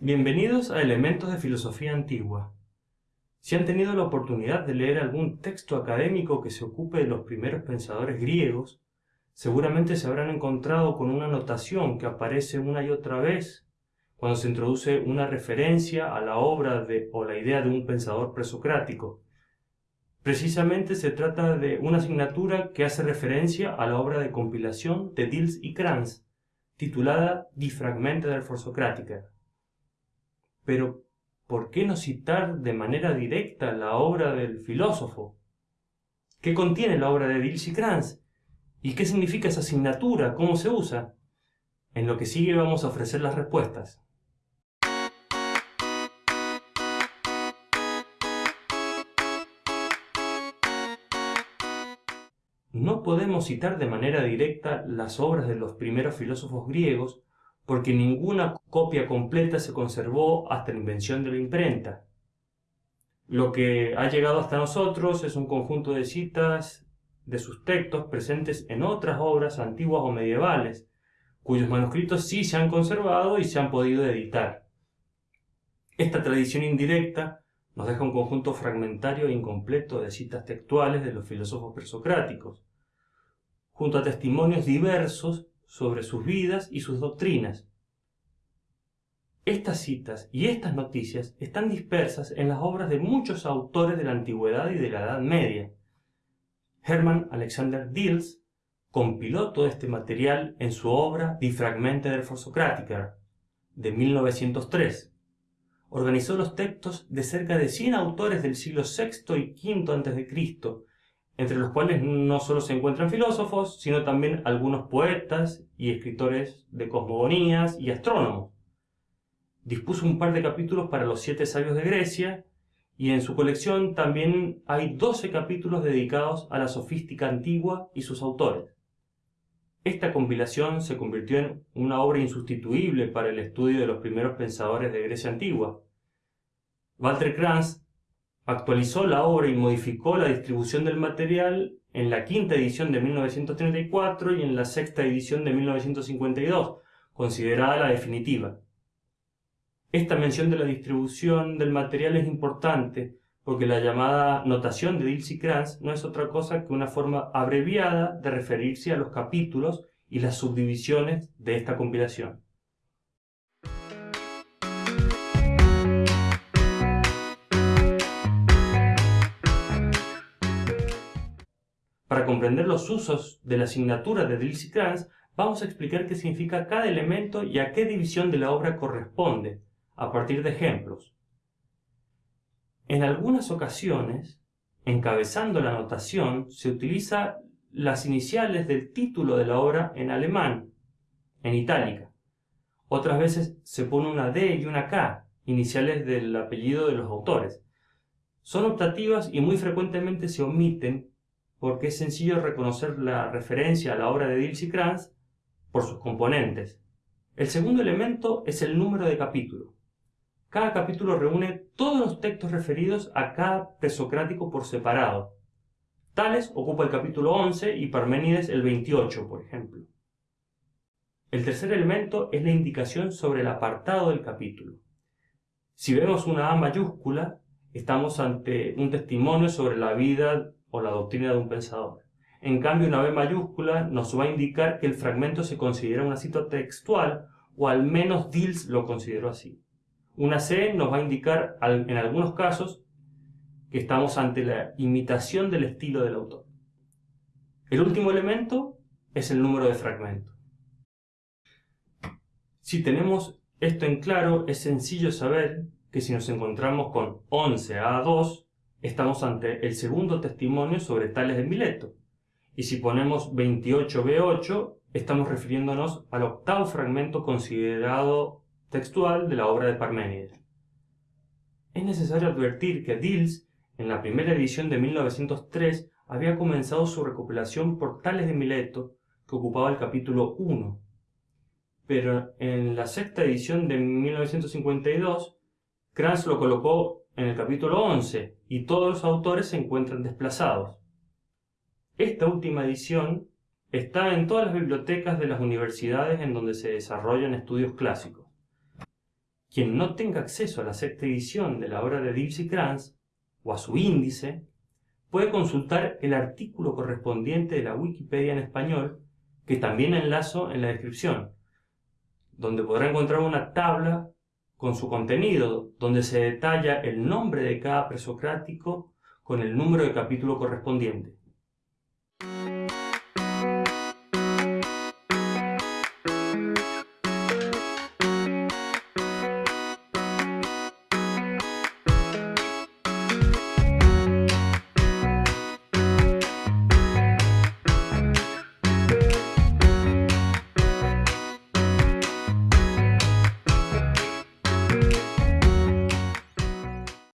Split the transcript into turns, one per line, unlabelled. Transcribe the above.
Bienvenidos a Elementos de Filosofía Antigua. Si han tenido la oportunidad de leer algún texto académico que se ocupe de los primeros pensadores griegos, seguramente se habrán encontrado con una notación que aparece una y otra vez cuando se introduce una referencia a la obra de, o la idea de un pensador presocrático. Precisamente se trata de una asignatura que hace referencia a la obra de compilación de Dils y Kranz, titulada Die Fragmente Forsocrática. Pero, ¿por qué no citar de manera directa la obra del filósofo? ¿Qué contiene la obra de Dils y Kranz? ¿Y qué significa esa asignatura? ¿Cómo se usa? En lo que sigue vamos a ofrecer las respuestas. No podemos citar de manera directa las obras de los primeros filósofos griegos porque ninguna copia completa se conservó hasta la invención de la imprenta. Lo que ha llegado hasta nosotros es un conjunto de citas de sus textos presentes en otras obras antiguas o medievales, cuyos manuscritos sí se han conservado y se han podido editar. Esta tradición indirecta nos deja un conjunto fragmentario e incompleto de citas textuales de los filósofos presocráticos, junto a testimonios diversos sobre sus vidas y sus doctrinas. Estas citas y estas noticias están dispersas en las obras de muchos autores de la Antigüedad y de la Edad Media. Hermann Alexander Diels compiló todo este material en su obra Die Fragmente der Vorsokratiker, de 1903. Organizó los textos de cerca de 100 autores del siglo VI y V a.C., entre los cuales no solo se encuentran filósofos, sino también algunos poetas y escritores de cosmogonías y astrónomos. Dispuso un par de capítulos para los siete sabios de Grecia, y en su colección también hay 12 capítulos dedicados a la sofística antigua y sus autores. Esta compilación se convirtió en una obra insustituible para el estudio de los primeros pensadores de Grecia antigua. Walter Kranz actualizó la obra y modificó la distribución del material en la quinta edición de 1934 y en la sexta edición de 1952, considerada la definitiva. Esta mención de la distribución del material es importante porque la llamada notación de Dilsey-Kranz no es otra cosa que una forma abreviada de referirse a los capítulos y las subdivisiones de esta compilación. Para comprender los usos de la asignatura de Dils y Kranz, vamos a explicar qué significa cada elemento y a qué división de la obra corresponde, a partir de ejemplos. En algunas ocasiones, encabezando la notación, se utiliza las iniciales del título de la obra en alemán, en itálica. Otras veces se pone una D y una K, iniciales del apellido de los autores. Son optativas y muy frecuentemente se omiten porque es sencillo reconocer la referencia a la obra de Dils y por sus componentes. El segundo elemento es el número de capítulo. Cada capítulo reúne todos los textos referidos a cada presocrático por separado. Tales ocupa el capítulo 11 y Parménides el 28, por ejemplo. El tercer elemento es la indicación sobre el apartado del capítulo. Si vemos una A mayúscula, estamos ante un testimonio sobre la vida o la doctrina de un pensador. En cambio, una B mayúscula nos va a indicar que el fragmento se considera una cita textual, o al menos Dils lo consideró así. Una C nos va a indicar, en algunos casos, que estamos ante la imitación del estilo del autor. El último elemento es el número de fragmento. Si tenemos esto en claro, es sencillo saber que si nos encontramos con 11 a 2, estamos ante el segundo testimonio sobre Tales de Mileto. Y si ponemos 28b8, estamos refiriéndonos al octavo fragmento considerado textual de la obra de Parménides. Es necesario advertir que Dils, en la primera edición de 1903, había comenzado su recopilación por Tales de Mileto, que ocupaba el capítulo 1. Pero en la sexta edición de 1952, Kranz lo colocó en el capítulo 11 y todos los autores se encuentran desplazados. Esta última edición está en todas las bibliotecas de las universidades en donde se desarrollan estudios clásicos. Quien no tenga acceso a la sexta edición de la obra de Dipsy Kranz o a su índice, puede consultar el artículo correspondiente de la Wikipedia en español, que también enlazo en la descripción, donde podrá encontrar una tabla con su contenido, donde se detalla el nombre de cada presocrático con el número de capítulo correspondiente.